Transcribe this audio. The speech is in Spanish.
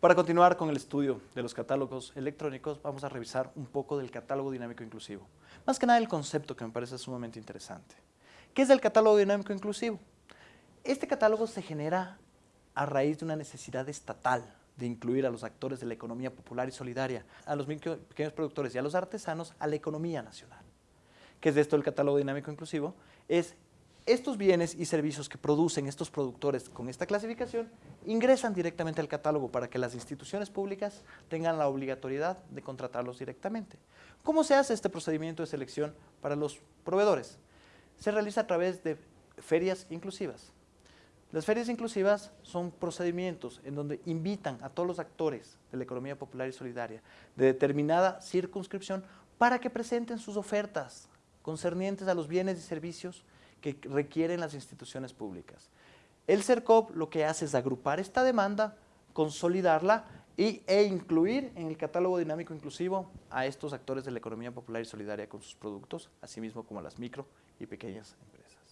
Para continuar con el estudio de los catálogos electrónicos, vamos a revisar un poco del catálogo dinámico inclusivo. Más que nada el concepto que me parece sumamente interesante. ¿Qué es el catálogo dinámico inclusivo? Este catálogo se genera a raíz de una necesidad estatal de incluir a los actores de la economía popular y solidaria, a los pequeños productores y a los artesanos a la economía nacional. ¿Qué es esto el catálogo dinámico inclusivo? Es estos bienes y servicios que producen estos productores con esta clasificación ingresan directamente al catálogo para que las instituciones públicas tengan la obligatoriedad de contratarlos directamente. ¿Cómo se hace este procedimiento de selección para los proveedores? Se realiza a través de ferias inclusivas. Las ferias inclusivas son procedimientos en donde invitan a todos los actores de la economía popular y solidaria de determinada circunscripción para que presenten sus ofertas concernientes a los bienes y servicios que requieren las instituciones públicas. El CERCOP lo que hace es agrupar esta demanda, consolidarla y, e incluir en el catálogo dinámico inclusivo a estos actores de la economía popular y solidaria con sus productos, así mismo como a las micro y pequeñas empresas.